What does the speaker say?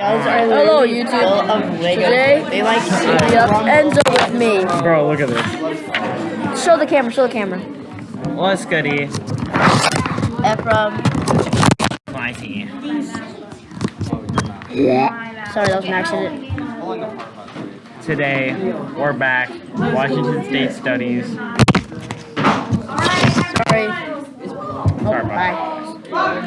Hello, YouTube. of Lego. Today, they like Yep, Enzo with me. Bro, look at this. Show the camera, show the camera. What's goody? Ephraim. Mikey. Sorry, that was an accident. Today, we're back. Washington State Studies. Sorry. Sorry oh. Bye.